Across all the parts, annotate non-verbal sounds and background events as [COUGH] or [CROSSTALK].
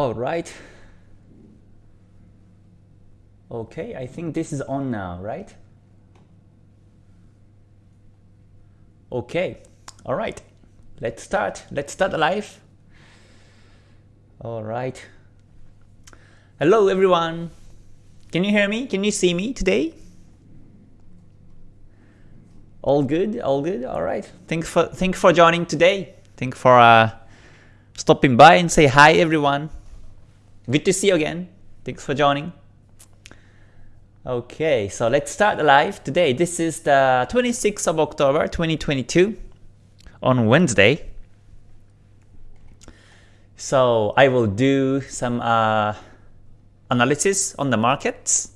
All right. Okay, I think this is on now, right? Okay, all right. Let's start. Let's start live. All right. Hello, everyone. Can you hear me? Can you see me today? All good, all good. All right. Thanks for thanks for joining today. Thanks for uh, stopping by and say hi, everyone. Good to see you again. Thanks for joining. Okay, so let's start the live today. This is the 26th of October 2022 on Wednesday. So I will do some uh, analysis on the markets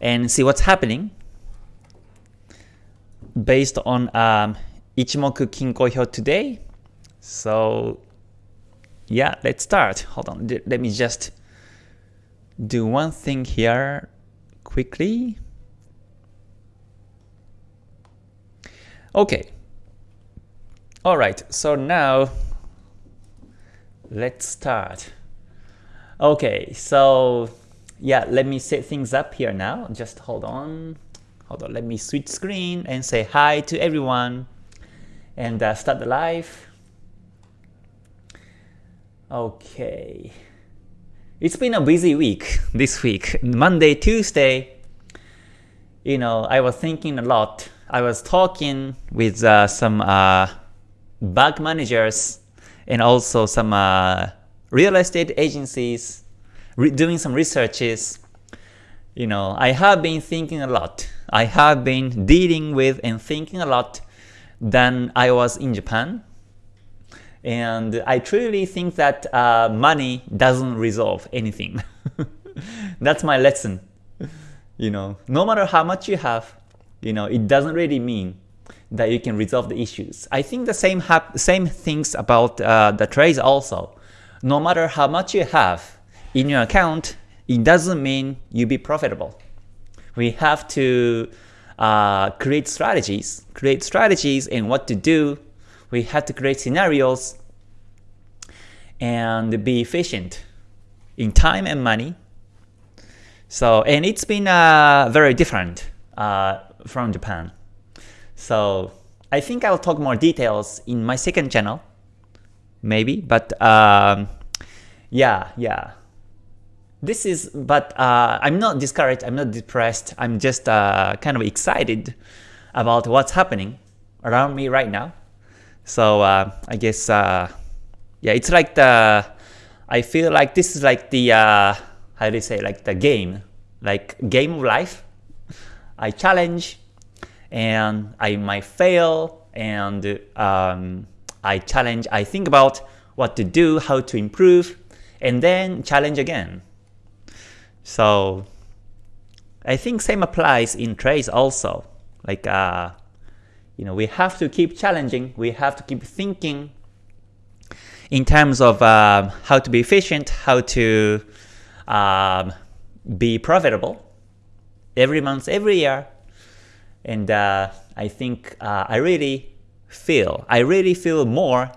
and see what's happening based on um, Ichimoku Kinko Hyo today. So yeah, let's start. Hold on, let me just do one thing here quickly. Okay. All right, so now let's start. Okay, so yeah, let me set things up here now. Just hold on. Hold on, let me switch screen and say hi to everyone and uh, start the live. Okay. It's been a busy week [LAUGHS] this week. Monday, Tuesday, you know, I was thinking a lot. I was talking with uh, some uh, bank managers and also some uh, real estate agencies, doing some researches. You know, I have been thinking a lot. I have been dealing with and thinking a lot than I was in Japan and I truly think that uh, money doesn't resolve anything. [LAUGHS] That's my lesson. You know, no matter how much you have, you know, it doesn't really mean that you can resolve the issues. I think the same same things about uh, the trades also. No matter how much you have in your account, it doesn't mean you'll be profitable. We have to uh, create strategies, create strategies and what to do we had to create scenarios and be efficient in time and money. So, and it's been uh, very different uh, from Japan. So I think I'll talk more details in my second channel, maybe, but um, yeah, yeah. This is, but uh, I'm not discouraged, I'm not depressed, I'm just uh, kind of excited about what's happening around me right now. So uh, I guess uh, yeah, it's like the I feel like this is like the uh, how do you say like the game, like game of life. I challenge and I might fail and um, I challenge. I think about what to do, how to improve, and then challenge again. So I think same applies in trades also. Like uh, you know, we have to keep challenging, we have to keep thinking in terms of um, how to be efficient, how to um, be profitable every month, every year. And uh, I think uh, I really feel, I really feel more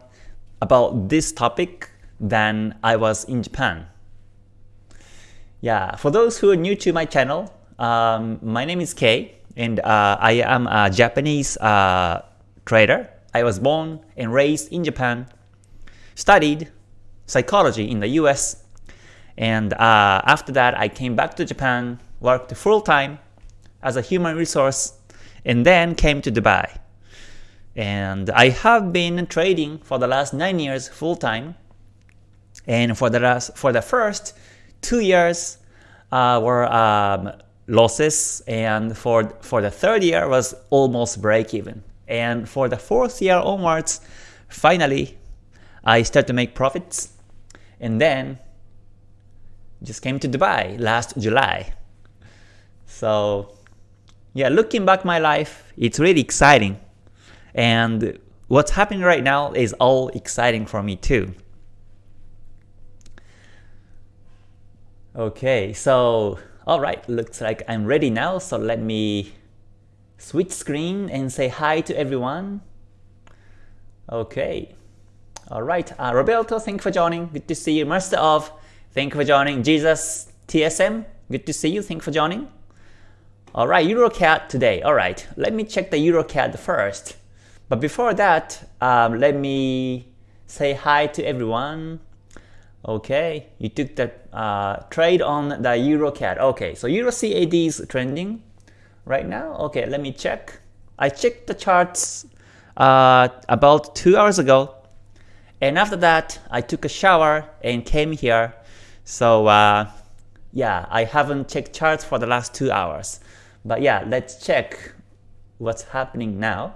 about this topic than I was in Japan. Yeah, for those who are new to my channel, um, my name is Kei and uh, I am a Japanese uh, trader. I was born and raised in Japan, studied psychology in the US, and uh, after that I came back to Japan, worked full-time as a human resource, and then came to Dubai. And I have been trading for the last 9 years full-time, and for the last, for the first 2 years uh, were um, losses and for, for the third year was almost break even. And for the fourth year onwards, finally, I start to make profits and then just came to Dubai last July. So yeah, looking back my life, it's really exciting. And what's happening right now is all exciting for me too. Okay, so Alright, looks like I'm ready now, so let me switch screen and say hi to everyone. Okay. All right, uh, Roberto, thank you for joining. Good to see you. Master of, thank you for joining. Jesus TSM, good to see you. Thank you for joining. All right, EuroCAD today. All right, let me check the EuroCAD first. But before that, um, let me say hi to everyone. Okay, you took the uh, trade on the Euro EuroCAD. Okay, so Euro CAD is trending right now. Okay, let me check. I checked the charts uh, about two hours ago. And after that, I took a shower and came here. So uh, yeah, I haven't checked charts for the last two hours. But yeah, let's check what's happening now.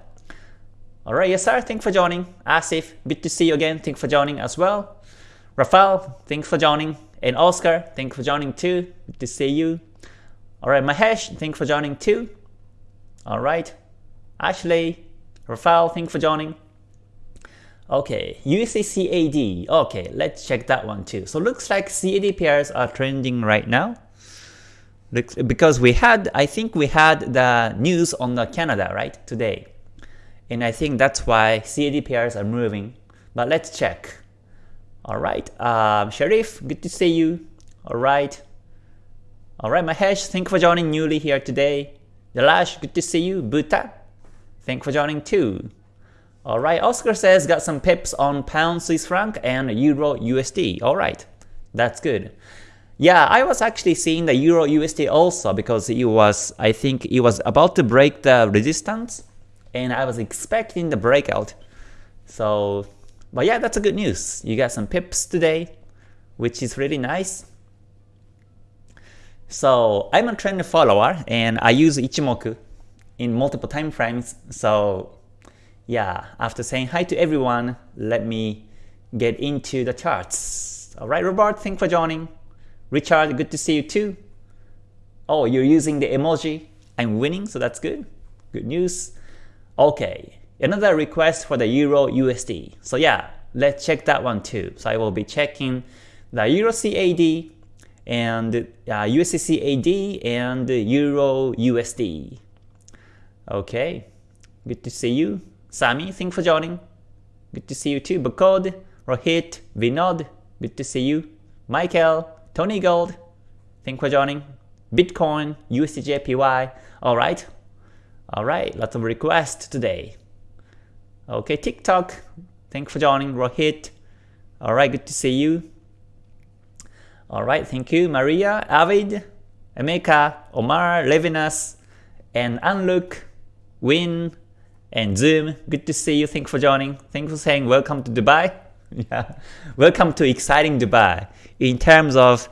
Alright, yes sir, thanks for joining. Asif, good to see you again. Thanks for joining as well. Rafael, thanks for joining. And Oscar, thanks for joining too. Good to see you. Alright, Mahesh, thanks for joining too. Alright. Ashley, Rafael, thanks for joining. Okay, USD CAD. Okay, let's check that one too. So looks like CAD pairs are trending right now. Looks, because we had, I think we had the news on the Canada, right, today. And I think that's why CAD pairs are moving. But let's check. Alright, um, Sharif, good to see you. Alright. Alright, Mahesh, thank you for joining newly here today. Dalash, good to see you. Buta, thank you for joining too. Alright, Oscar says got some pips on pound Swiss franc and euro USD. Alright, that's good. Yeah, I was actually seeing the euro USD also because it was, I think it was about to break the resistance and I was expecting the breakout. So, but yeah, that's a good news. You got some pips today, which is really nice. So I'm a trend follower and I use Ichimoku in multiple time frames. So yeah, after saying hi to everyone, let me get into the charts. Alright, Robert, thanks for joining. Richard, good to see you too. Oh, you're using the emoji. I'm winning, so that's good. Good news. Okay, another request for the Euro USD. So yeah, let's check that one too. So I will be checking the Euro CAD and uh, USD CAD and Euro USD. Okay, good to see you. Sami, thanks for joining. Good to see you too. Bakod, Rohit, Vinod, good to see you. Michael, Tony Gold, thanks for joining. Bitcoin, USDJPY, alright. Alright, lots of requests today. Okay, TikTok, thanks for joining. Rohit, alright, good to see you. Alright, thank you. Maria, Avid, Emeka, Omar, Levinas, and Unlook, Win, and Zoom. Good to see you. Thanks for joining. Thanks for saying welcome to Dubai. [LAUGHS] yeah, welcome to exciting Dubai. In terms of,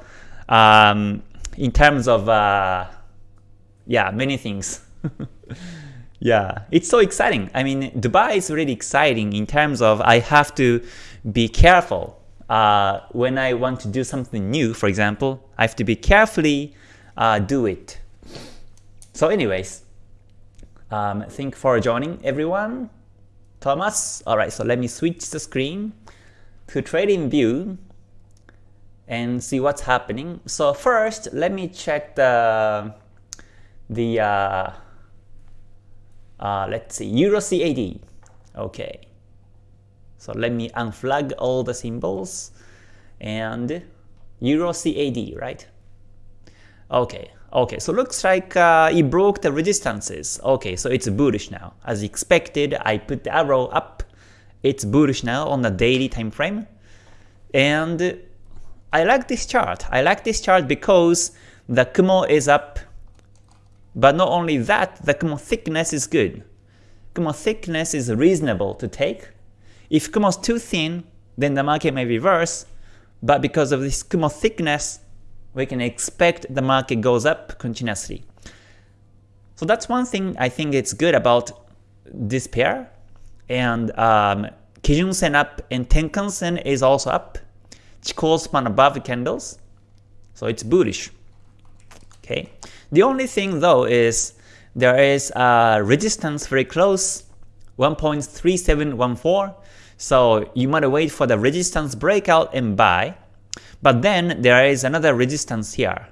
um, in terms of, uh, yeah, many things. [LAUGHS] yeah, it's so exciting. I mean, Dubai is really exciting in terms of I have to be careful uh, when I want to do something new. For example, I have to be carefully uh, do it. So, anyways, um, thank for joining everyone. Thomas, alright, so let me switch the screen to trading view and see what's happening. So first, let me check the the uh, uh, let's see Euro CAD. Okay, so let me unflag all the symbols and Euro CAD, right? Okay, Okay, so looks like uh, it broke the resistances. Okay, so it's bullish now. As expected, I put the arrow up. It's bullish now on the daily time frame. And I like this chart. I like this chart because the Kumo is up. But not only that, the Kumo thickness is good. Kumo thickness is reasonable to take. If Kumo is too thin, then the market may reverse. But because of this Kumo thickness, we can expect the market goes up continuously. So that's one thing I think it's good about this pair. And um, Kijun Sen up and Tenkan Sen is also up. Chikou span above the candles. So it's bullish. Okay. The only thing though is there is a resistance very close, 1.3714. So you might wait for the resistance breakout and buy. But then there is another resistance here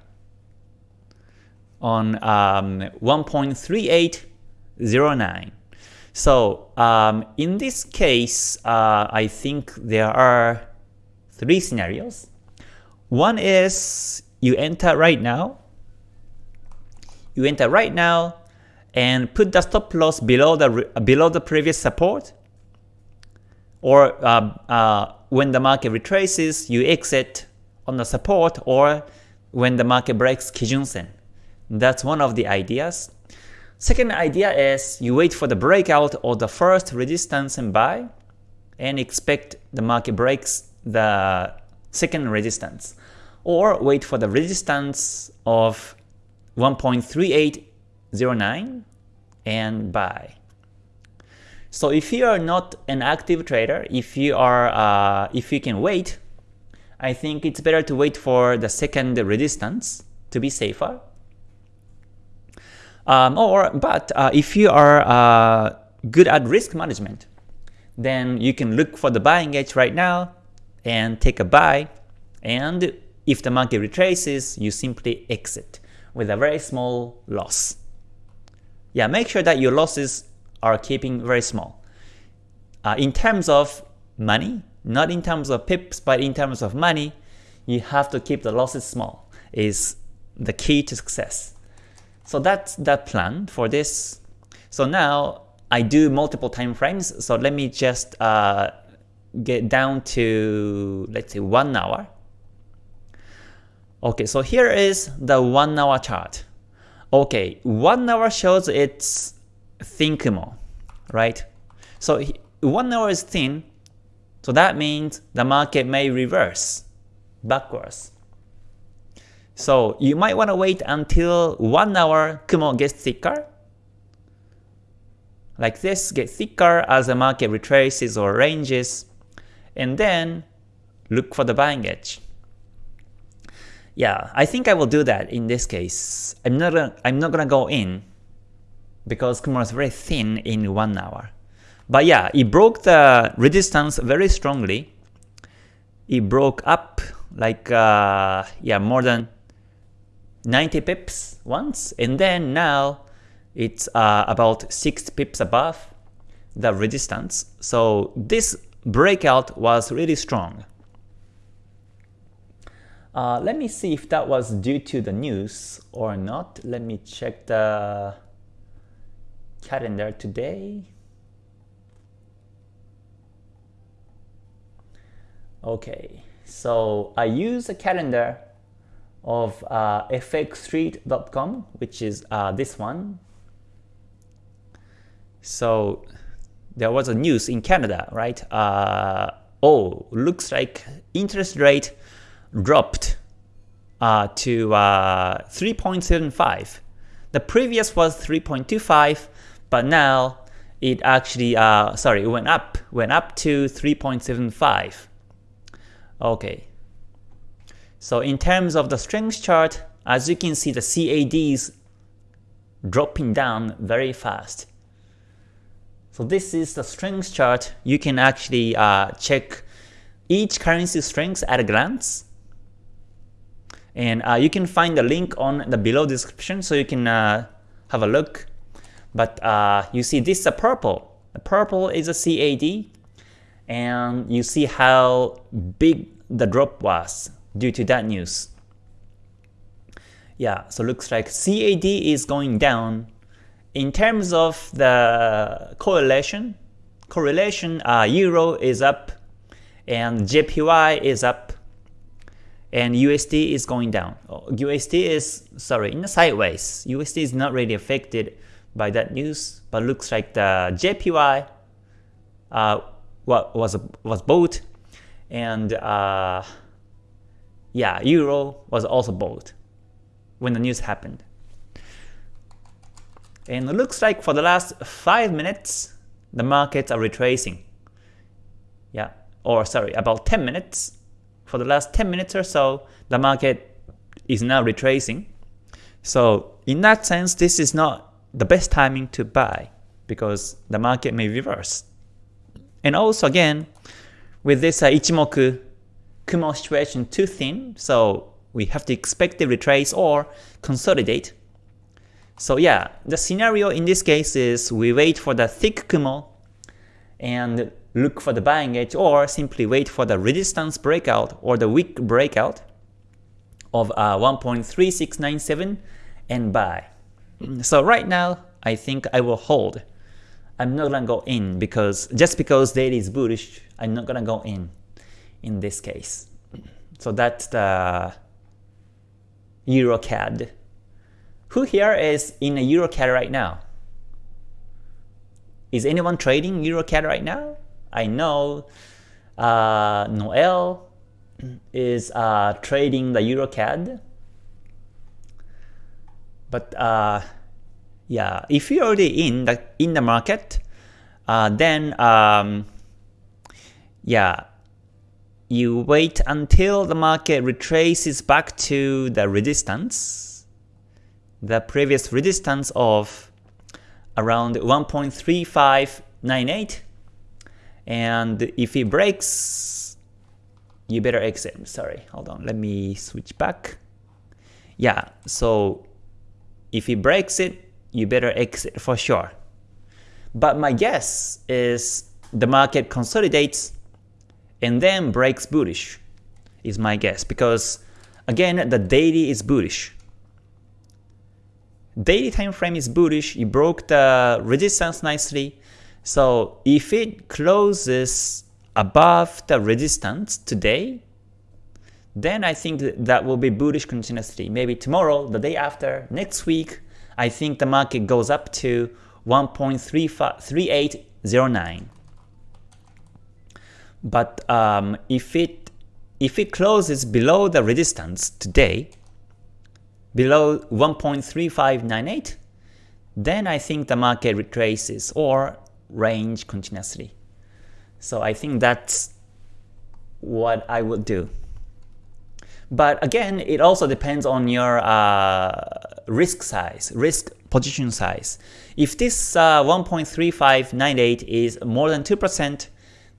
on um, 1.3809. So um, in this case, uh, I think there are three scenarios. One is you enter right now. You enter right now and put the stop loss below the below the previous support. Or uh, uh, when the market retraces, you exit on the support or when the market breaks Kijun-sen. That's one of the ideas. Second idea is you wait for the breakout of the first resistance and buy and expect the market breaks the second resistance or wait for the resistance of 1.3809 and buy. So if you are not an active trader, if you are uh, if you can wait, I think it's better to wait for the second resistance to be safer. Um, or but uh, if you are uh, good at risk management, then you can look for the buying edge right now and take a buy. And if the market retraces, you simply exit with a very small loss. Yeah, make sure that your losses are keeping very small. Uh, in terms of money, not in terms of pips, but in terms of money, you have to keep the losses small is the key to success. So that's that plan for this. So now I do multiple time frames. So let me just uh, get down to let's say one hour. Okay, so here is the one hour chart. Okay, one hour shows it's thin Kumo, right? So one hour is thin, so that means the market may reverse backwards. So you might want to wait until 1 hour Kumo gets thicker. Like this, get thicker as the market retraces or ranges. And then look for the buying edge. Yeah, I think I will do that in this case. I'm not gonna, I'm not gonna go in because Kumo is very thin in 1 hour. But yeah, it broke the resistance very strongly. It broke up like uh, yeah more than 90 pips once, and then now it's uh, about 6 pips above the resistance. So this breakout was really strong. Uh, let me see if that was due to the news or not. Let me check the calendar today. Okay, so I use a calendar of uh, fxstreet.com, which is uh, this one. So there was a news in Canada, right? Uh, oh, looks like interest rate dropped uh, to uh, 3.75. The previous was 3.25, but now it actually, uh, sorry, it went up, went up to 3.75. Okay, so in terms of the strength chart, as you can see the CADs dropping down very fast. So this is the strength chart. You can actually uh, check each currency strength at a glance. And uh, you can find the link on the below description so you can uh, have a look. But uh, you see this is a purple. The purple is a CAD and you see how big the drop was due to that news. Yeah, so looks like CAD is going down. In terms of the correlation, correlation uh, Euro is up and JPY is up and USD is going down. USD is, sorry, in the sideways. USD is not really affected by that news, but looks like the JPY uh, was, was bought and uh, yeah, Euro was also bought when the news happened. And it looks like for the last 5 minutes, the markets are retracing. Yeah, or sorry, about 10 minutes. For the last 10 minutes or so, the market is now retracing. So in that sense, this is not the best timing to buy because the market may reverse. And also again, with this uh, Ichimoku Kumo situation too thin, so we have to expect the retrace or consolidate. So yeah, the scenario in this case is we wait for the thick Kumo and look for the buying edge or simply wait for the resistance breakout or the weak breakout of uh, 1.3697 and buy. So right now, I think I will hold. I'm not gonna go in because just because daily is bullish, I'm not gonna go in in this case. So that's the EuroCAD. Who here is in a EuroCAD right now? Is anyone trading EuroCAD right now? I know uh, Noel is uh, trading the EuroCAD. But uh, yeah, if you're already in the in the market, uh, then um, yeah, you wait until the market retraces back to the resistance, the previous resistance of around 1.3598 and if it breaks you better exit. Sorry hold on. Let me switch back. Yeah so if it breaks it you better exit for sure. But my guess is the market consolidates and then breaks bullish is my guess. Because again the daily is bullish. Daily time frame is bullish. It broke the resistance nicely so if it closes above the resistance today then I think that will be bullish continuously. Maybe tomorrow the day after next week I think the market goes up to 1.3809 but um, if it if it closes below the resistance today, below 1.3598, then I think the market retraces. Or range continuously. So I think that's what I would do. But again, it also depends on your uh, risk size, risk position size. If this uh, 1.3598 is more than 2%,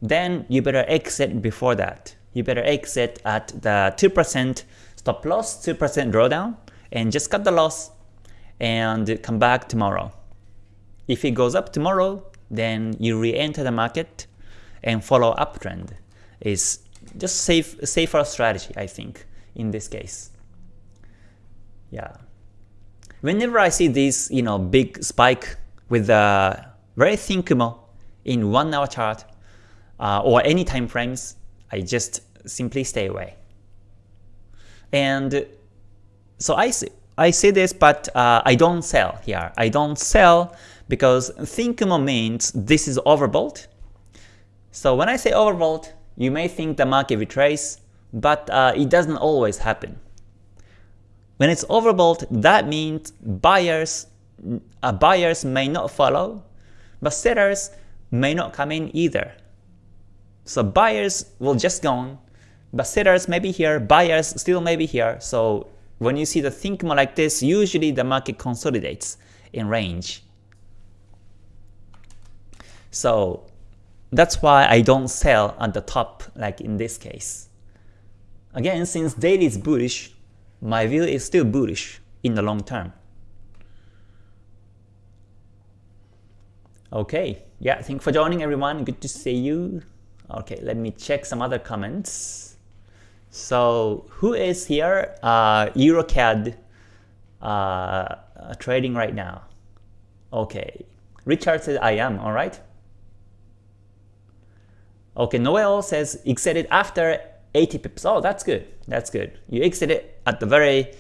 then you better exit before that. You better exit at the 2% stop loss, 2% drawdown, and just cut the loss and come back tomorrow. If it goes up tomorrow, then you re-enter the market and follow uptrend. Is just safe, safer strategy, I think, in this case. Yeah. Whenever I see this, you know, big spike with a very thin Kumo in one hour chart, uh, or any time frames, I just simply stay away. And so I see, I see this, but uh, I don't sell here. I don't sell because think means this is overbought. So when I say overbought, you may think the market retrace, but uh, it doesn't always happen. When it's overbought, that means buyers, uh, buyers may not follow, but sellers may not come in either. So buyers will just gone, but sellers may be here, buyers still may be here. So when you see the thin Kumo like this, usually the market consolidates in range. So that's why I don't sell at the top like in this case. Again, since daily is bullish, my view is still bullish in the long term. Okay, yeah, thank you for joining everyone. Good to see you. Okay, let me check some other comments. So who is here? Uh, EuroCAD uh, trading right now. Okay, Richard says I am, alright. Okay, Noel says exited after 80 pips. Oh, that's good. That's good. You exited at the very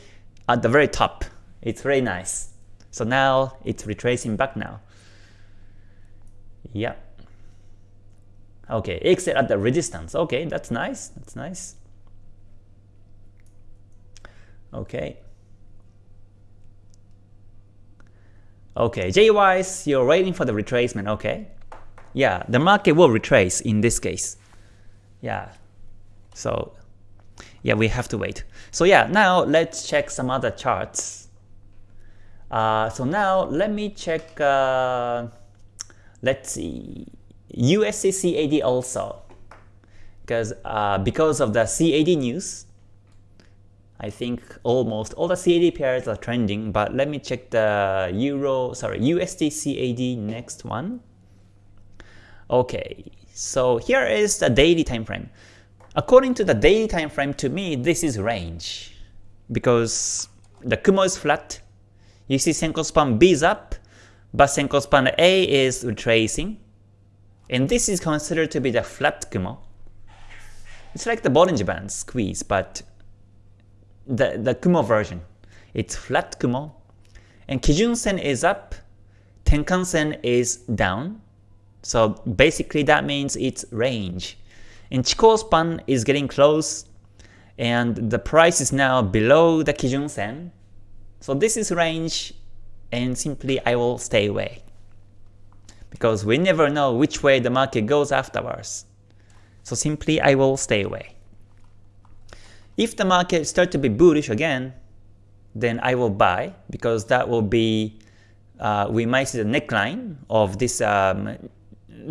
at the very top. It's very nice. So now it's retracing back now. Yeah. Okay, exit at the resistance. Okay, that's nice. That's nice. Okay. Okay, JYs, you're waiting for the retracement. Okay. Yeah, the market will retrace in this case. Yeah. So, yeah, we have to wait. So yeah, now let's check some other charts. Uh, so now let me check. Uh, let's see. USD CAD also because uh, because of the CAD news, I think almost all the CAD pairs are trending, but let me check the Euro, sorry, USD CAD next one. Okay, so here is the daily time frame. According to the daily time frame, to me, this is range because the Kumo is flat. You see Senko span B is up, but Senko span A is retracing. And this is considered to be the flat Kumo. It's like the Bollinger Band squeeze, but the, the Kumo version. It's flat Kumo. And Kijun Sen is up, Tenkan Sen is down. So basically that means it's range. And Chikou span is getting close, and the price is now below the Kijun Sen. So this is range, and simply I will stay away. Because we never know which way the market goes afterwards. So simply I will stay away. If the market start to be bullish again, then I will buy because that will be uh, we might see the neckline of this um,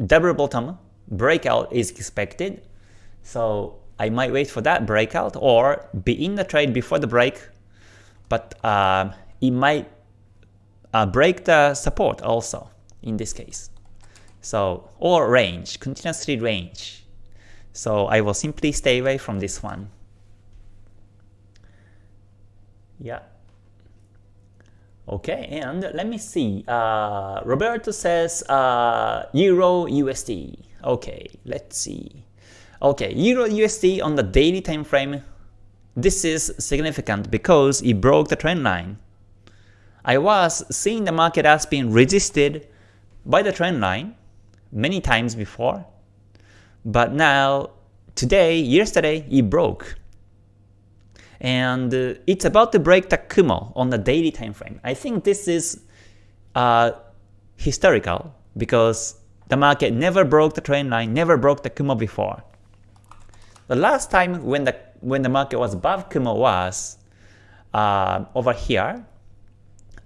double bottom breakout is expected. So I might wait for that breakout or be in the trade before the break, but uh, it might uh, break the support also in this case. So or range, continuously range. So I will simply stay away from this one. Yeah. Okay, and let me see. Uh, Roberto says uh, Euro USD. Okay, let's see. Okay, Euro USD on the daily time frame. This is significant because it broke the trend line. I was seeing the market as being resisted by the trend line many times before, but now today, yesterday, it broke and uh, it's about to break the Kumo on the daily time frame. I think this is uh, historical because the market never broke the trend line, never broke the Kumo before. The last time when the when the market was above Kumo was uh, over here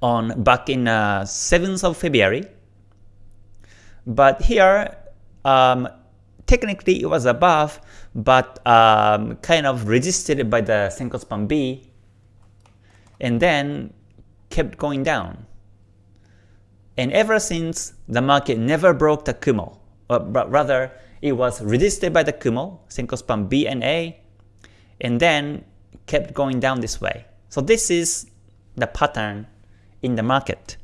on back in uh, 7th of February. But here, um, technically it was above, but um, kind of resisted by the Senko span B, and then kept going down. And ever since, the market never broke the Kumo, but rather it was resisted by the Kumo, Senko span B and A, and then kept going down this way. So this is the pattern in the market.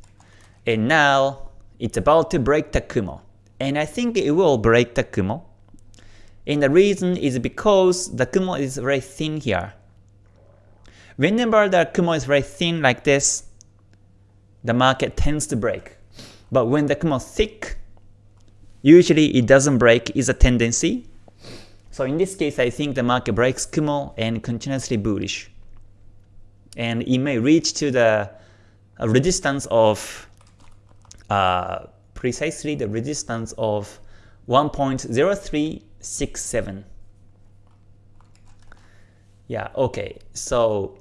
And now it's about to break the Kumo. And I think it will break the Kumo. And the reason is because the Kumo is very thin here. Whenever the Kumo is very thin like this, the market tends to break. But when the Kumo is thick, usually it doesn't break is a tendency. So in this case, I think the market breaks Kumo and continuously bullish. And it may reach to the resistance of uh, precisely the resistance of 1.03 six seven. Yeah, okay. So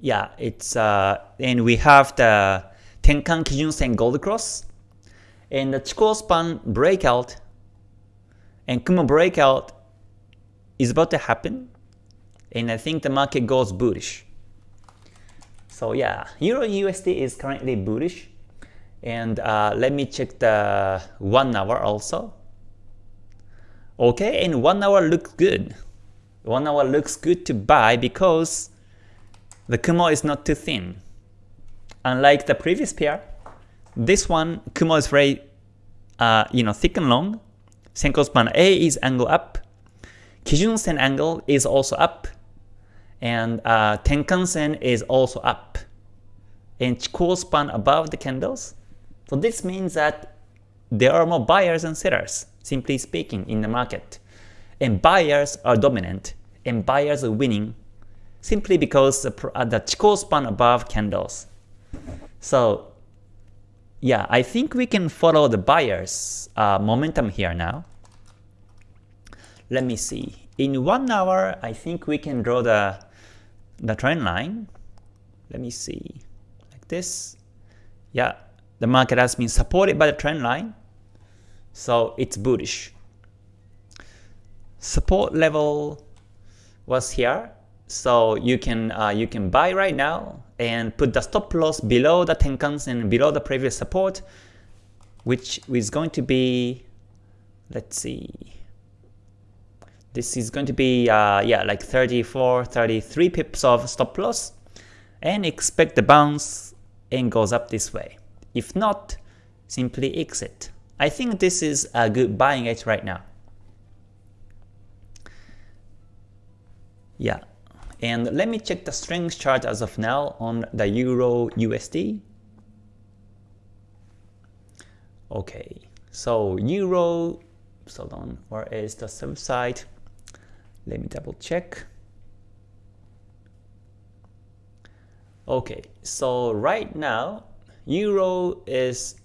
yeah, it's uh and we have the Tenkan Kijun Sen Gold Cross and the Chikou span breakout and Kumo breakout is about to happen and I think the market goes bullish. So yeah, Euro USD is currently bullish and uh, let me check the 1 hour also. Okay, and 1 hour looks good. 1 hour looks good to buy because the Kumo is not too thin. Unlike the previous pair, this one Kumo is very uh, you know thick and long. Senko span A is angle up. Kijun Sen angle is also up. And uh, Tenkan Sen is also up. And Chikou span above the candles. So this means that there are more buyers and sellers simply speaking, in the market. And buyers are dominant, and buyers are winning simply because the, uh, the Chikou span above candles. So yeah, I think we can follow the buyers uh, momentum here now. Let me see. In one hour, I think we can draw the the trend line. Let me see, like this. Yeah, the market has been supported by the trend line. So it's bullish. Support level was here, So you can uh, you can buy right now and put the stop loss below the Tenkan-sen below the previous support, which is going to be, let's see, this is going to be uh, yeah like 34, 33 pips of stop loss, and expect the bounce and goes up this way. If not, simply exit. I think this is a good buying edge right now. Yeah, and let me check the strength chart as of now on the Euro USD. Okay, so Euro, hold on, where is the subside? Let me double check. Okay, so right now, Euro is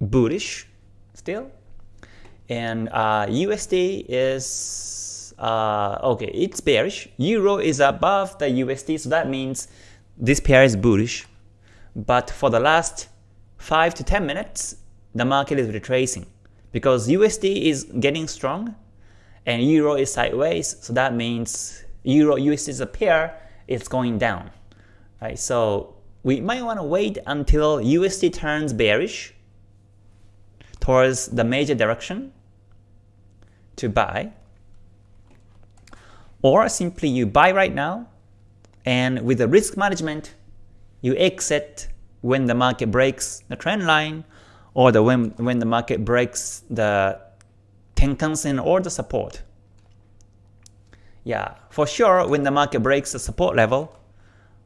bullish still, and uh, USD is uh, okay, it's bearish. Euro is above the USD, so that means this pair is bullish. But for the last 5 to 10 minutes, the market is retracing because USD is getting strong and Euro is sideways, so that means Euro USD is a pair, it's going down. Right, so we might want to wait until USD turns bearish towards the major direction to buy or simply you buy right now, and with the risk management, you exit when the market breaks the trend line, or the when, when the market breaks the Tenkan-sen or the support. Yeah, for sure when the market breaks the support level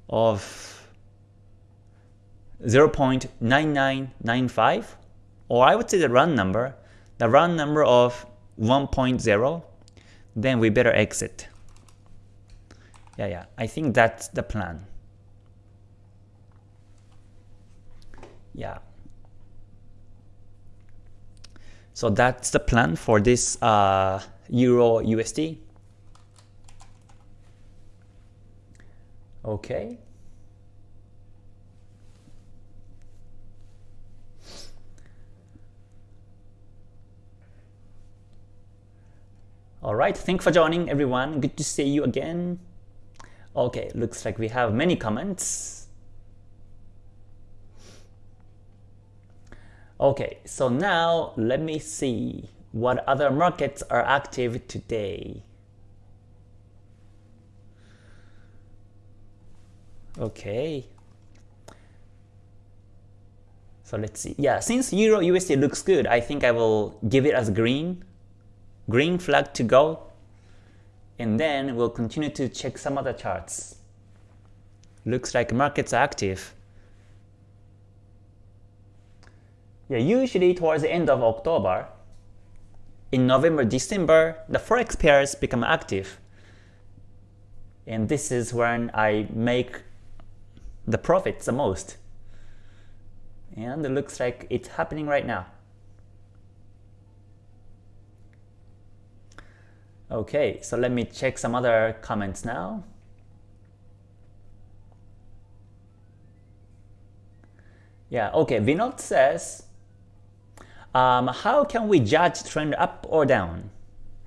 of 0.9995, or I would say the run number, the run number of 1.0, then we better exit. Yeah, yeah. I think that's the plan. Yeah. So that's the plan for this uh, Euro USD. Okay. Alright, thanks for joining everyone. Good to see you again. Okay, looks like we have many comments. Okay, so now let me see what other markets are active today. Okay. So let's see. Yeah, since Euro USD looks good, I think I will give it as green. Green flag to go and then we'll continue to check some other charts. Looks like markets are active. Yeah, usually towards the end of October, in November, December, the forex pairs become active. And this is when I make the profits the most. And it looks like it's happening right now. Okay, so let me check some other comments now. Yeah, okay, Vinod says, um, how can we judge trend up or down?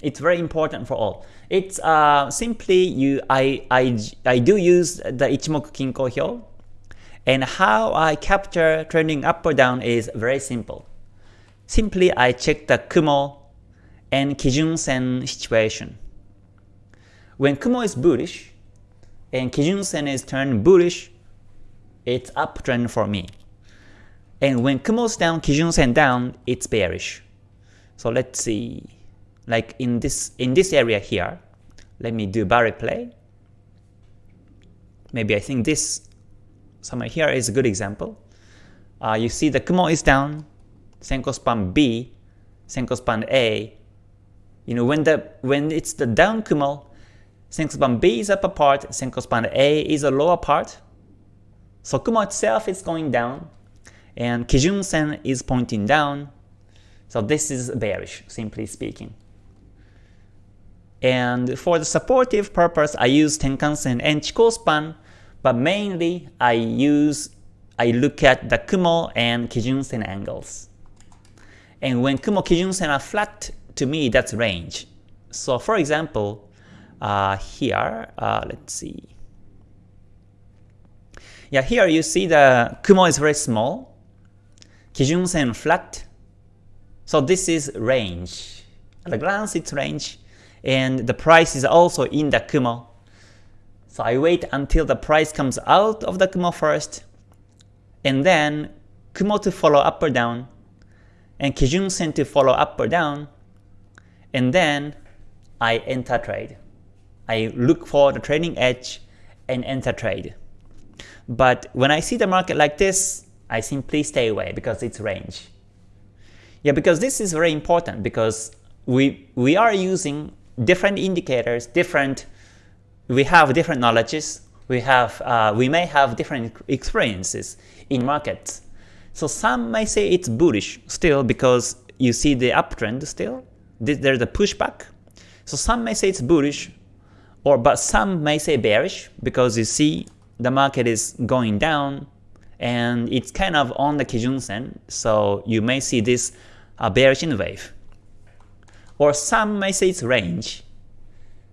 It's very important for all. It's uh, simply you. I, I, I do use the Ichimoku Kinko Hyo, and how I capture trending up or down is very simple. Simply I check the Kumo and Kijun-sen situation. When Kumo is bullish and Kijun-sen is turned bullish, it's uptrend for me. And when Kumo's down, Kijun-sen down, it's bearish. So let's see, like in this in this area here, let me do bar replay. Maybe I think this somewhere here is a good example. Uh, you see the Kumo is down, Senko span B, Senko span A, you know, when the when it's the down Kumo, Senko span B is upper part, Senko span A is a lower part. So Kumo itself is going down, and Kijun Sen is pointing down. So this is bearish, simply speaking. And for the supportive purpose, I use Tenkan Sen and Chikou span, but mainly I use I look at the Kumo and Kijun Sen angles. And when Kumo Kijun Sen are flat to me that's range. So for example, uh, here, uh, let's see. Yeah, here you see the Kumo is very small, Kijun Sen flat. So this is range. At a glance, it's range, and the price is also in the Kumo. So I wait until the price comes out of the Kumo first, and then Kumo to follow up or down, and Kijun Sen to follow up or down, and then I enter trade. I look for the trading edge and enter trade. But when I see the market like this, I simply stay away because it's range. Yeah, because this is very important because we we are using different indicators, different we have different knowledges, we have uh, we may have different experiences in markets. So some may say it's bullish still because you see the uptrend still. There's a pushback. So some may say it's bullish, or but some may say bearish because you see the market is going down and it's kind of on the Kijun Sen, so you may see this uh, bearish in wave. Or some may say it's range.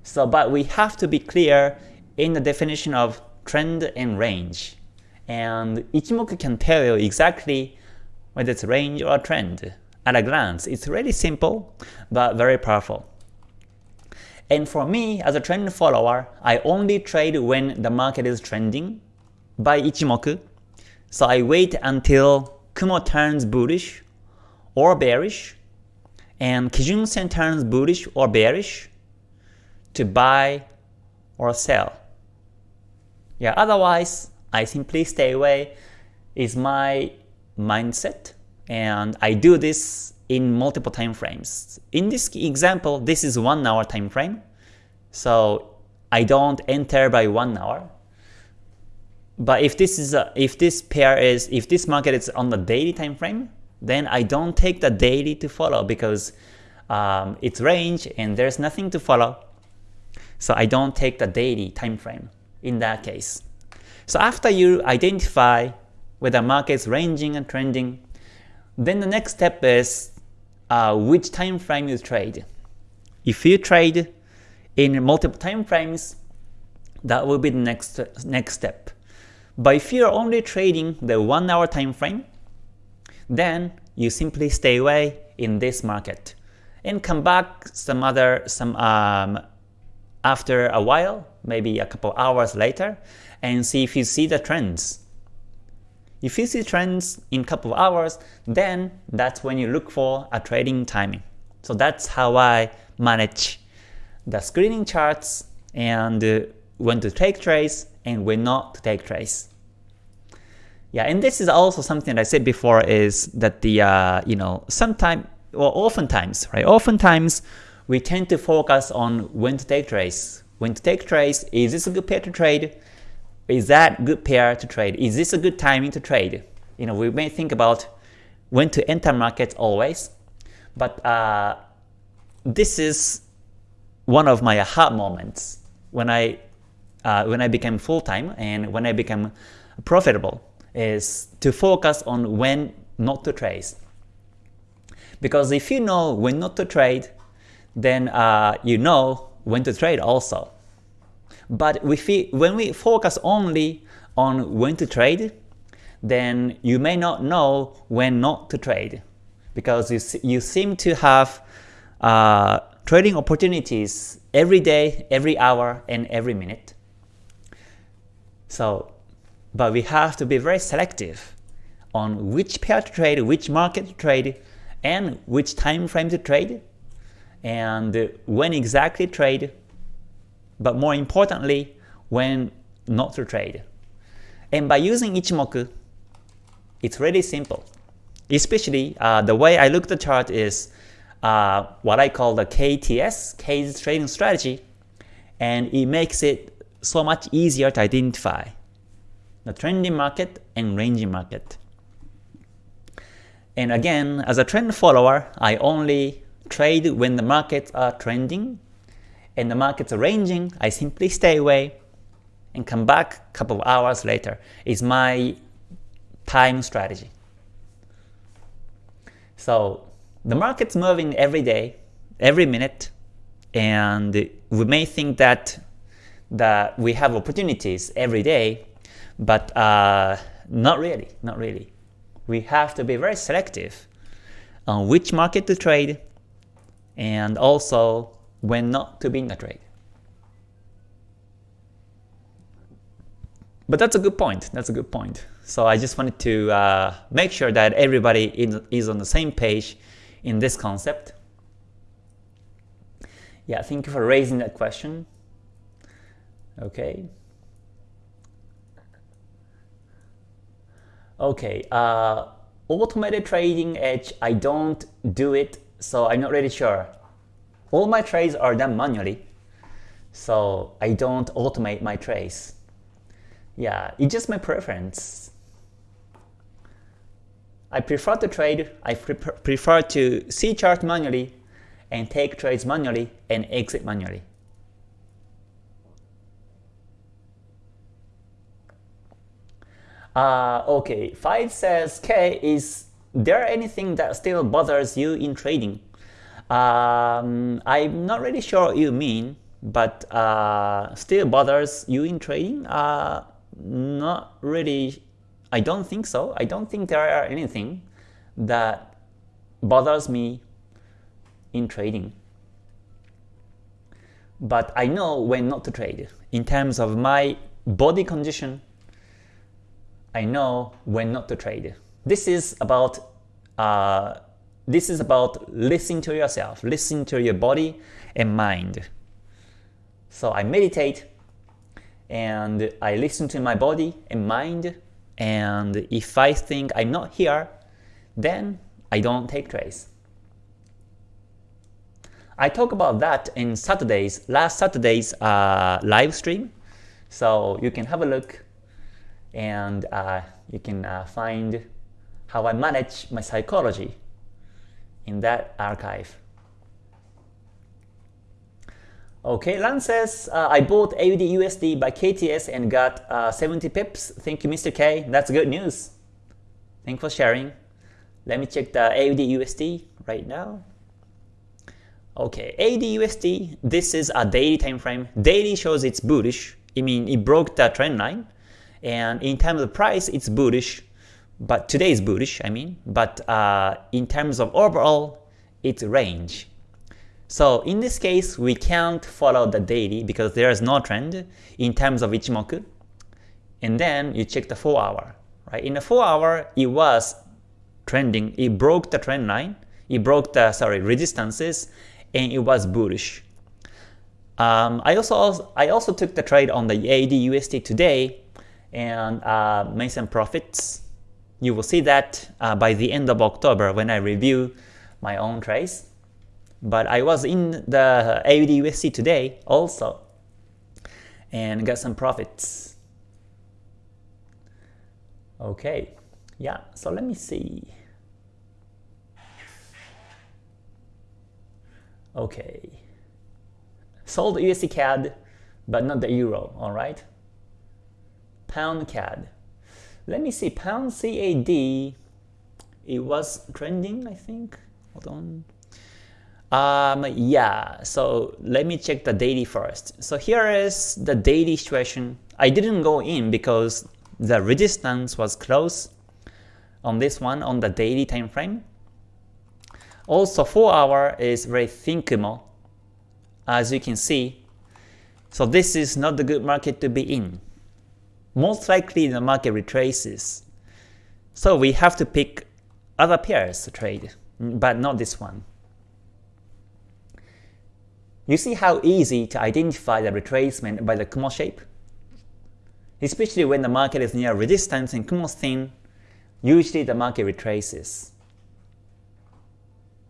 So, but we have to be clear in the definition of trend and range. And Ichimoku can tell you exactly whether it's range or trend at a glance. It's really simple, but very powerful. And for me, as a trend follower, I only trade when the market is trending by Ichimoku. So I wait until Kumo turns bullish or bearish, and Kijun Sen turns bullish or bearish to buy or sell. Yeah, otherwise, I simply stay away is my mindset, and I do this in multiple time frames. In this example, this is one hour time frame, so I don't enter by one hour. But if this is a, if this pair is if this market is on the daily time frame, then I don't take the daily to follow because um, it's range and there's nothing to follow. So I don't take the daily time frame in that case. So after you identify whether market is ranging and trending, then the next step is uh, which time frame you trade. If you trade in multiple time frames, that will be the next next step. But if you're only trading the 1 hour time frame, then you simply stay away in this market and come back some other some um, after a while, maybe a couple hours later, and see if you see the trends. If you see trends in a couple of hours, then that's when you look for a trading timing. So that's how I manage the screening charts and uh, when to take trades and when not to take trades. Yeah, and this is also something that I said before is that the uh, you know sometimes or oftentimes right oftentimes we tend to focus on when to take trades. When to take trades, is this a good pair to trade? Is that good pair to trade? Is this a good timing to trade? You know, we may think about when to enter markets always, but uh, this is one of my aha moments when I uh, when I became full time and when I became profitable is to focus on when not to trade. Because if you know when not to trade, then uh, you know when to trade also. But we when we focus only on when to trade, then you may not know when not to trade because you, you seem to have uh, trading opportunities every day, every hour, and every minute. So, but we have to be very selective on which pair to trade, which market to trade, and which time frame to trade, and when exactly trade, but more importantly, when not to trade. And by using Ichimoku, it's really simple. Especially uh, the way I look at the chart is uh, what I call the KTS, K's trading strategy, and it makes it so much easier to identify the trending market and ranging market. And again, as a trend follower, I only trade when the markets are trending and the markets are ranging, I simply stay away and come back a couple of hours later. Is my time strategy. So the market's moving every day, every minute, and we may think that that we have opportunities every day, but uh, not really, not really. We have to be very selective on which market to trade and also when not to be in the trade. But that's a good point. That's a good point. So I just wanted to uh, make sure that everybody is on the same page in this concept. Yeah, thank you for raising that question. Okay. Okay, uh, automated trading edge, I don't do it, so I'm not really sure. All my trades are done manually, so I don't automate my trades. Yeah, it's just my preference. I prefer to trade, I pre prefer to see chart manually and take trades manually and exit manually. Uh, okay, 5 says, K, is there anything that still bothers you in trading? Um, I'm not really sure what you mean, but uh, still bothers you in trading? Uh, not really, I don't think so. I don't think there are anything that bothers me in trading. But I know when not to trade. In terms of my body condition, I know when not to trade. This is about uh, this is about listening to yourself, listening to your body and mind. So I meditate and I listen to my body and mind and if I think I'm not here, then I don't take trades. I talk about that in Saturday's, last Saturday's uh, live stream, so you can have a look and uh, you can uh, find how I manage my psychology in that archive. Okay, Lan says, uh, I bought AUD USD by KTS and got uh, 70 pips. Thank you, Mr. K. That's good news. Thanks for sharing. Let me check the AUD USD right now. Okay, AUD USD, this is a daily time frame. Daily shows it's bullish. I mean, it broke the trend line. And in terms of price, it's bullish. But today is bullish, I mean. But uh, in terms of overall, it's range. So in this case, we can't follow the daily because there is no trend in terms of Ichimoku. And then you check the 4 hour. Right? In the 4 hour, it was trending. It broke the trend line. It broke the sorry resistances, and it was bullish. Um, I also I also took the trade on the AUD USD today and uh, made some profits. You will see that uh, by the end of October when I review my own trades. But I was in the AUD USD today also and got some profits. Okay, yeah, so let me see. Okay, sold USD CAD, but not the Euro, alright? Pound CAD. Let me see, Pound CAD, it was trending, I think. Hold on. Um, yeah, so let me check the daily first. So here is the daily situation. I didn't go in because the resistance was close on this one on the daily time frame. Also 4 hour is very thin Kumo as you can see. So this is not the good market to be in. Most likely the market retraces. So we have to pick other pairs to trade, but not this one. You see how easy to identify the retracement by the Kumo shape? Especially when the market is near resistance and Kumo thin, usually the market retraces.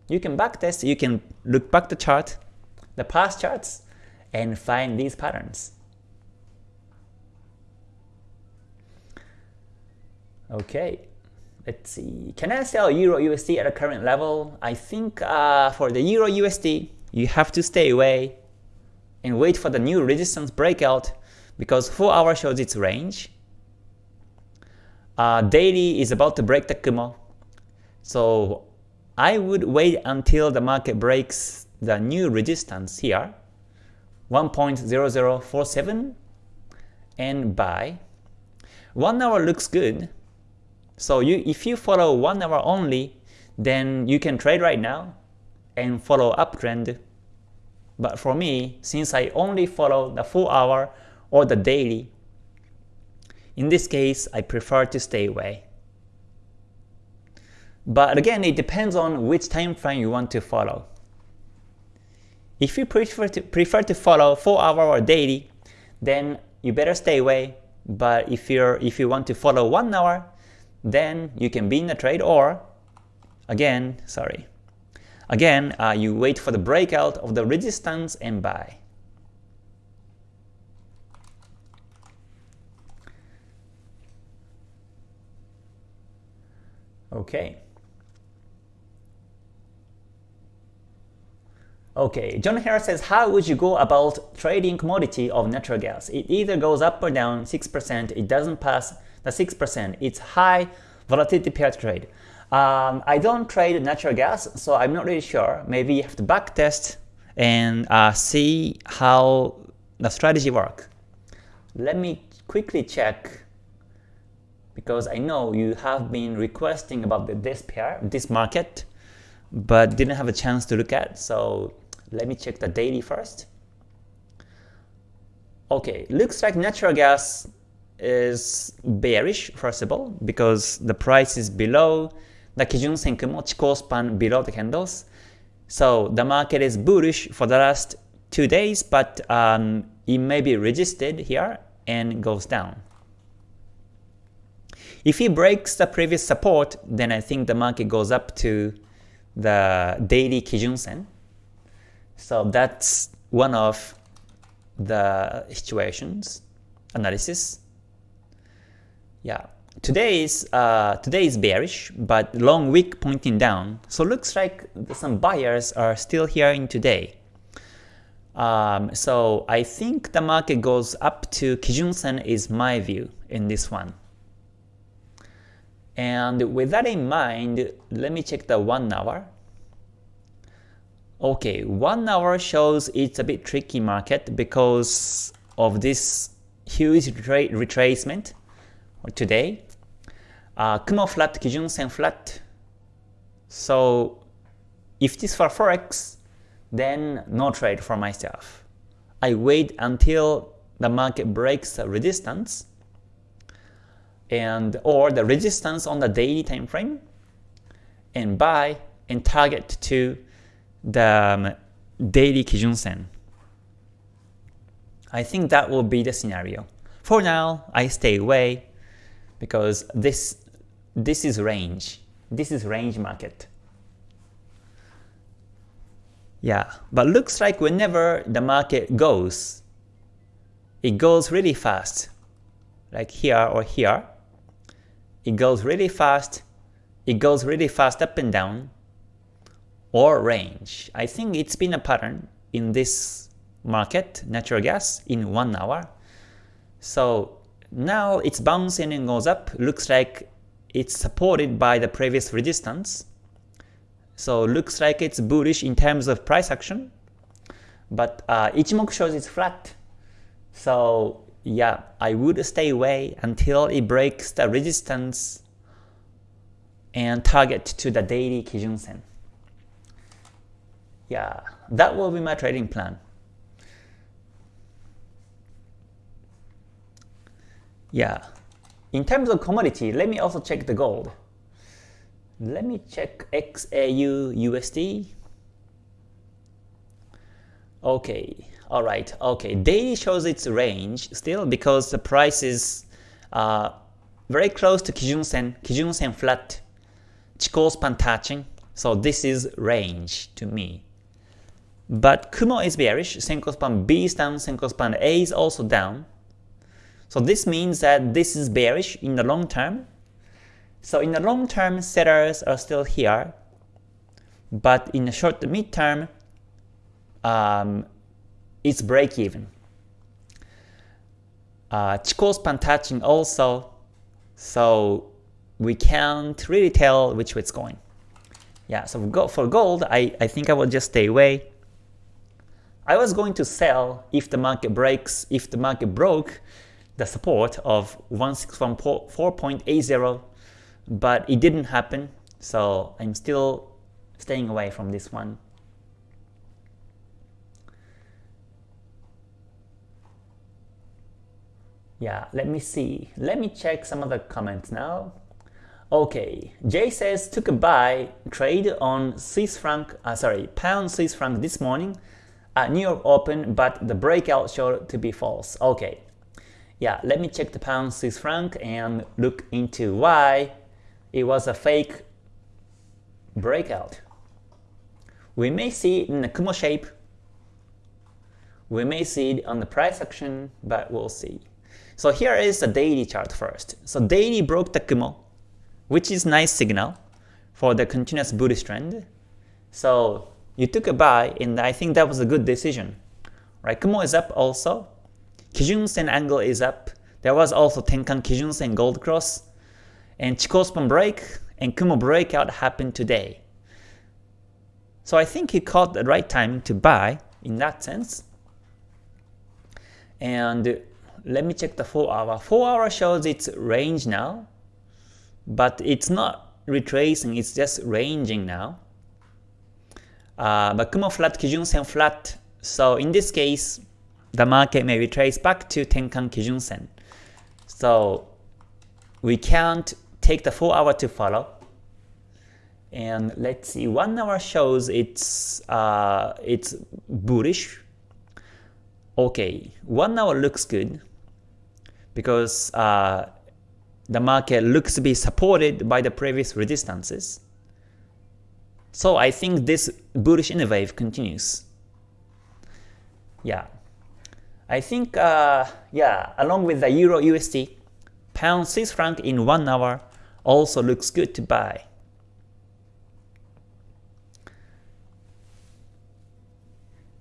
You can backtest, you can look back the chart, the past charts, and find these patterns. Okay, let's see. Can I sell Euro USD at a current level? I think uh, for the Euro USD, you have to stay away and wait for the new resistance breakout because 4 hour shows its range. Uh, daily is about to break the Kumo. So I would wait until the market breaks the new resistance here, 1.0047 and buy. One hour looks good. So you if you follow one hour only, then you can trade right now and follow uptrend. But for me, since I only follow the 4 hour or the daily, in this case, I prefer to stay away. But again, it depends on which time frame you want to follow. If you prefer to, prefer to follow 4 hour or daily, then you better stay away. But if you're if you want to follow 1 hour, then you can be in a trade or again, sorry. Again, uh, you wait for the breakout of the resistance and buy. Okay. Okay, John Harris says, how would you go about trading commodity of natural gas? It either goes up or down 6%, it doesn't pass the 6%. It's high volatility pair trade. Um, I don't trade natural gas, so I'm not really sure. Maybe you have to backtest and uh, see how the strategy works. Let me quickly check because I know you have been requesting about this pair, this market, but didn't have a chance to look at. So let me check the daily first. Okay, looks like natural gas is bearish first of all because the price is below the Kijun Senkumo Chikou span below the candles. So the market is bullish for the last two days, but um, it may be resisted here and goes down. If he breaks the previous support, then I think the market goes up to the daily Kijun Sen. So that's one of the situations analysis. Yeah, today is uh, today is bearish, but long wick pointing down. So looks like some buyers are still here in today. Um, so I think the market goes up to Kijun Sen is my view in this one. And with that in mind, let me check the 1 hour. Okay, 1 hour shows it's a bit tricky market because of this huge retra today. Uh, Kumo flat, Kijun Sen flat. So if this for Forex, then no trade for myself. I wait until the market breaks the resistance and or the resistance on the daily time frame and buy and target to the um, daily Kijun Sen. I think that will be the scenario. For now, I stay away because this this is range. This is range market. Yeah, but looks like whenever the market goes, it goes really fast, like here or here, it goes really fast, it goes really fast up and down, or range. I think it's been a pattern in this market, natural gas, in one hour. So now it's bouncing and goes up, looks like it's supported by the previous resistance. So looks like it's bullish in terms of price action, but uh, Ichimoku shows it's flat. So yeah, I would stay away until it breaks the resistance and target to the daily Kijun Sen. Yeah, that will be my trading plan. Yeah, in terms of commodity, let me also check the gold. Let me check XAU USD. Okay, Alright, okay, daily shows its range still because the price is uh, very close to Kijun Sen, Kijun Sen flat, Chikou span touching, so this is range to me. But Kumo is bearish, Senko span B is down, Senko span A is also down. So this means that this is bearish in the long term. So in the long term, sellers are still here, but in the short to mid term, um, it's break even. Uh, Chikou span touching also, so we can't really tell which way it's going. Yeah, so for gold, I, I think I will just stay away I was going to sell if the market breaks, if the market broke the support of 161.4.80, but it didn't happen, so I'm still staying away from this one. Yeah, let me see. Let me check some of the comments now. Okay, Jay says took a buy trade on Swiss franc, uh, sorry, pound Swiss franc this morning at New York Open, but the breakout showed to be false. Okay, yeah, let me check the pound Swiss franc and look into why it was a fake breakout. We may see it in the Kumo shape. We may see it on the price action, but we'll see. So here is the daily chart first. So daily broke the Kumo, which is nice signal for the continuous bullish trend. So you took a buy and I think that was a good decision. Right, Kumo is up also. Kijun Sen angle is up. There was also Tenkan Kijun Sen gold cross. And Chikou span break and Kumo breakout happened today. So I think he caught the right time to buy in that sense. And let me check the 4 hour. 4 hour shows its range now, but it's not retracing, it's just ranging now. Uh, but Kumo flat, Kijun Sen flat, so in this case, the market may retrace back to Tenkan Kijun Sen. So we can't take the 4 hour to follow. And let's see, 1 hour shows it's uh, it's bullish. Okay, 1 hour looks good because uh, the market looks to be supported by the previous resistances. So I think this bullish in wave continues. Yeah. I think, uh, yeah, along with the Euro USD, Pound Swiss franc in 1 hour also looks good to buy.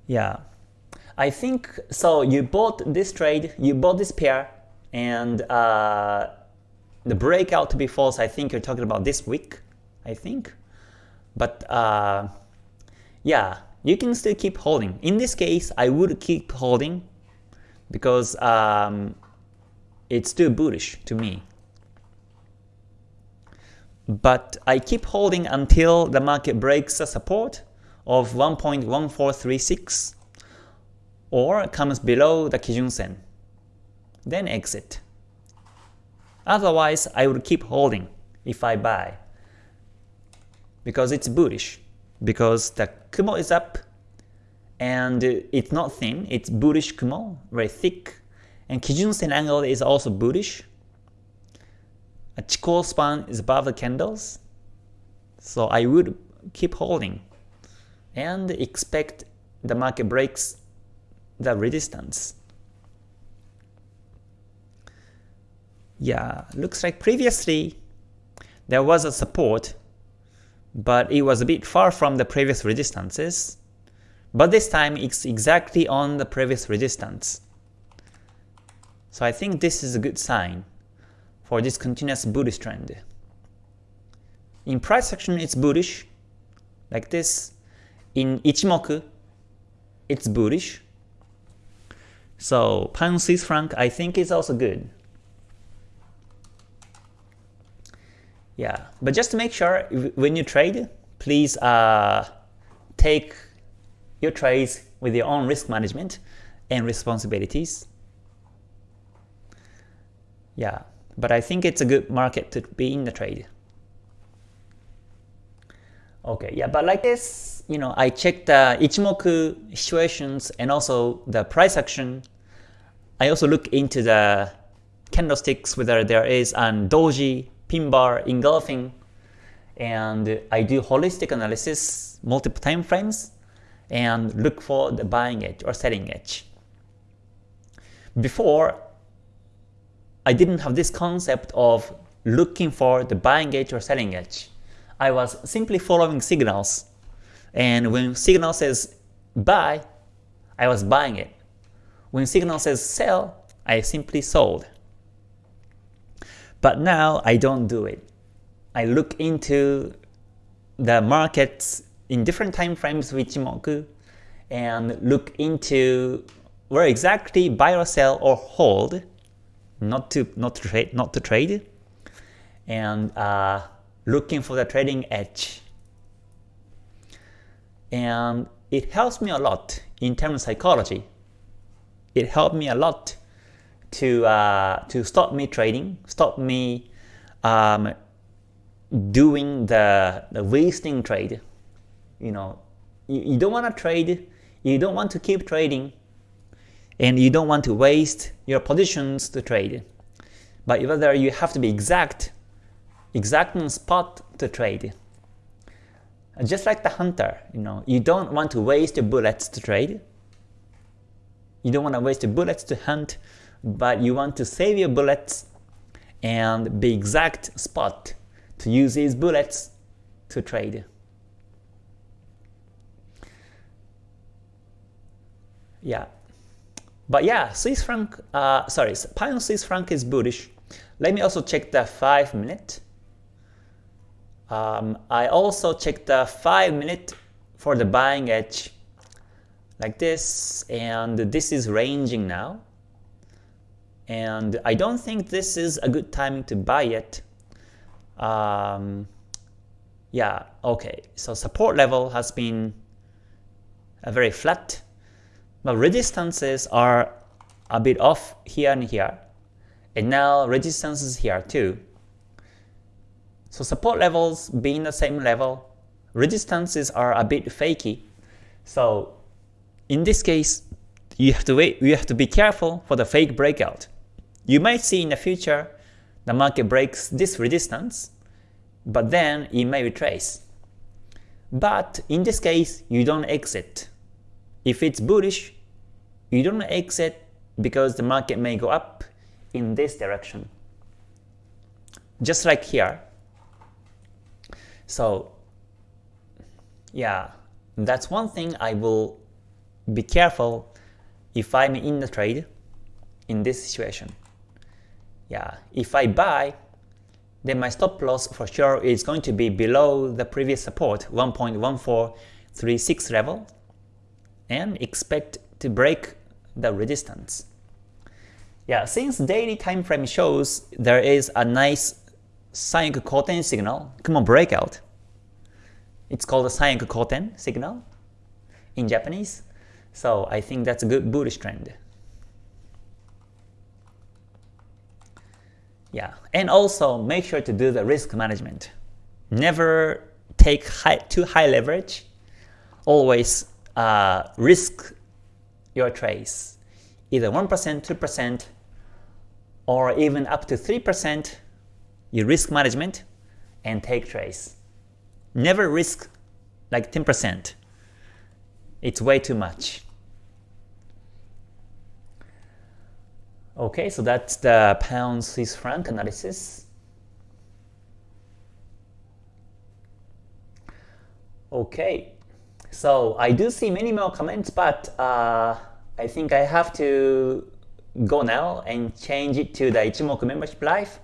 Yeah. I think, so you bought this trade, you bought this pair, and uh, the breakout to be false, I think you're talking about this week, I think. But uh, yeah, you can still keep holding. In this case, I would keep holding because um, it's still bullish to me. But I keep holding until the market breaks the support of 1.1436 or comes below the Kijun Sen then exit. Otherwise, I would keep holding if I buy because it's bullish, because the Kumo is up and it's not thin, it's bullish Kumo, very thick, and Kijun Sen angle is also bullish. A Chikou span is above the candles, so I would keep holding and expect the market breaks the resistance. Yeah, looks like previously there was a support, but it was a bit far from the previous resistances. But this time it's exactly on the previous resistance. So I think this is a good sign for this continuous bullish trend. In price action it's bullish, like this. In Ichimoku, it's bullish. So pound Swiss franc I think is also good. Yeah, but just to make sure, when you trade, please uh, take your trades with your own risk management and responsibilities. Yeah, but I think it's a good market to be in the trade. Okay, yeah, but like this, you know, I checked the Ichimoku situations and also the price action. I also look into the candlesticks, whether there is an doji pin bar engulfing, and I do holistic analysis, multiple time frames, and look for the buying edge or selling edge. Before, I didn't have this concept of looking for the buying edge or selling edge. I was simply following signals, and when signal says buy, I was buying it. When signal says sell, I simply sold. But now I don't do it. I look into the markets in different time frames with Ichimoku and look into where exactly buy or sell or hold, not to not to trade, not to trade, and uh, looking for the trading edge. And it helps me a lot in terms of psychology. It helped me a lot to uh, to stop me trading, stop me um, doing the, the wasting trade. You know, you, you don't want to trade, you don't want to keep trading, and you don't want to waste your positions to trade. But whether you have to be exact, exact on spot to trade. Just like the hunter, you know, you don't want to waste bullets to trade. You don't want to waste bullets to hunt, but you want to save your bullets and be exact spot to use these bullets to trade. Yeah, but yeah, Swiss franc, uh, sorry, pound Swiss franc is bullish. Let me also check the 5 minute. Um, I also checked the 5 minute for the buying edge like this and this is ranging now and I don't think this is a good timing to buy it. Um, yeah, okay, so support level has been a very flat, but resistances are a bit off here and here, and now resistances here too. So support levels being the same level, resistances are a bit fakey. So in this case, you have to wait, you have to be careful for the fake breakout. You might see in the future the market breaks this resistance, but then it may retrace. But in this case, you don't exit. If it's bullish, you don't exit because the market may go up in this direction. Just like here. So yeah, that's one thing I will be careful if I'm in the trade in this situation yeah, if I buy, then my stop loss for sure is going to be below the previous support 1.1436 level and expect to break the resistance. Yeah, since daily time frame shows there is a nice Sanyaku Koten signal, Kumo breakout. It's called a Sanyaku Koten signal in Japanese. So I think that's a good bullish trend. Yeah, and also make sure to do the risk management. Never take high, too high leverage. Always uh, risk your trades. Either 1%, 2%, or even up to 3% you risk management and take trades. Never risk like 10%. It's way too much. Okay, so that's the pound Swiss franc analysis. Okay, so I do see many more comments, but uh, I think I have to go now and change it to the Ichimoku membership live.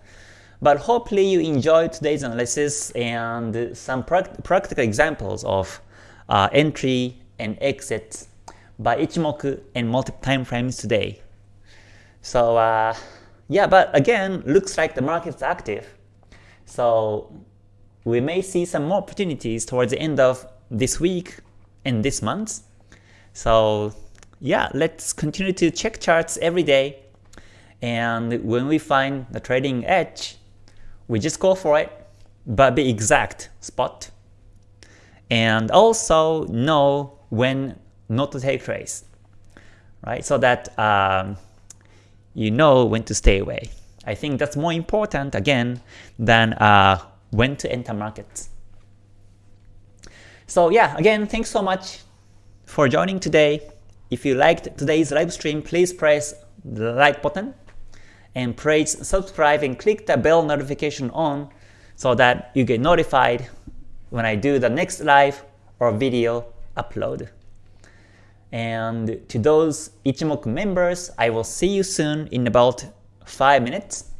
But hopefully you enjoyed today's analysis and some practical examples of uh, entry and exit by Ichimoku and multiple time frames today. So uh, yeah, but again, looks like the market's active. So we may see some more opportunities towards the end of this week and this month. So yeah, let's continue to check charts every day. And when we find the trading edge, we just go for it, but be exact spot. And also know when not to take trades, right? So that um, you know when to stay away. I think that's more important again than uh, when to enter markets. So yeah, again, thanks so much for joining today. If you liked today's live stream, please press the like button and please subscribe and click the bell notification on so that you get notified when I do the next live or video upload. And to those Ichimoku members, I will see you soon in about 5 minutes.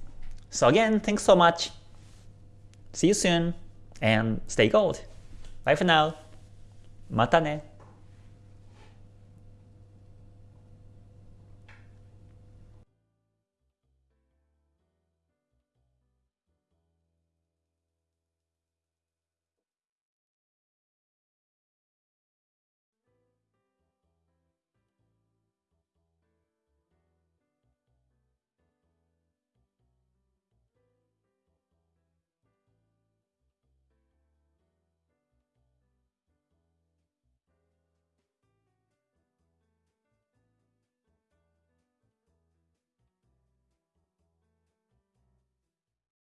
So again, thanks so much. See you soon and stay gold. Bye for now. Mata ne.